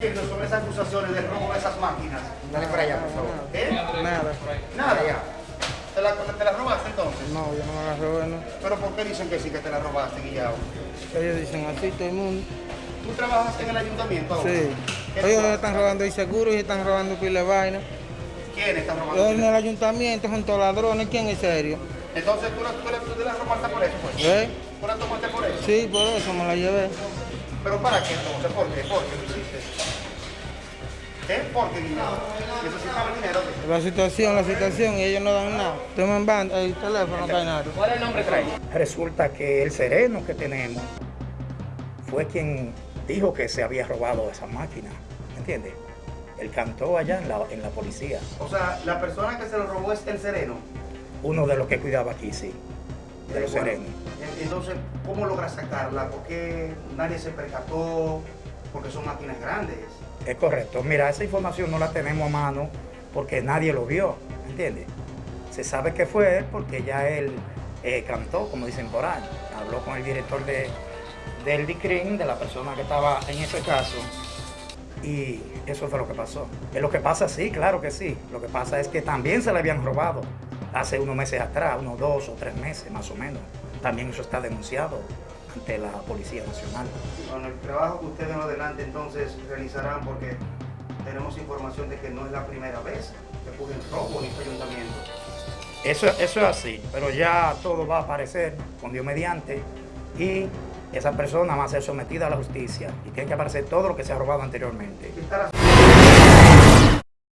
sobre esas acusaciones de robo de esas máquinas? Dale para allá, por favor. ¿Eh? Nada. Nada. Allá. ¿Te la, te la robaste entonces? No, yo no me la robé, no. ¿Pero por qué dicen que sí que te la robaste, Guillao? Ellos dicen así todo el mundo. ¿Tú trabajas en el ayuntamiento ahora? Sí. ¿Qué Ellos están robando el seguro y están robando pila de vaina. ¿Quiénes están Yo robando? en el ayuntamiento son todos ladrones, ¿quién es serio? Entonces tú la, tú, la, tú te la robaste por eso, pues. ¿Eh? ¿Tú la tomaste por eso? Sí, por eso me la llevé. ¿Pero para qué entonces? ¿Por qué? ¿Por qué lo hiciste? ¿Eh? ¿Por qué, Guillao? ¿Necesitaba el dinero? La situación, la situación, y ellos no dan nada. Toman banda, el teléfono, no cae nada. ¿Cuál es el nombre trae? Resulta que el sereno que tenemos fue quien dijo que se había robado esa máquina. ¿Entiendes? Él cantó allá en la, en la policía. O sea, la persona que se lo robó es el sereno. Uno de los que cuidaba aquí, sí. De los Bueno, serenos. Entonces, ¿cómo logras sacarla? ¿Por qué nadie se percató? Porque son máquinas grandes. Es correcto. Mira, esa información no la tenemos a mano porque nadie lo vio, ¿entiendes? Se sabe que fue él porque ya él eh, cantó, como dicen por ahí. Habló con el director de, del DICRIN, de la persona que estaba en ese caso, y eso fue lo que pasó. Es lo que pasa, sí, claro que sí. Lo que pasa es que también se le habían robado hace unos meses atrás, unos dos o tres meses más o menos. También eso está denunciado ante la Policía Nacional. Bueno, el trabajo que ustedes en adelante entonces realizarán porque tenemos información de que no es la primera vez que ocurren robos en este ayuntamiento. Eso, eso es así, pero ya todo va a aparecer con Dios mediante y esa persona va a ser sometida a la justicia y tiene que aparecer todo lo que se ha robado anteriormente. ¿Qué estará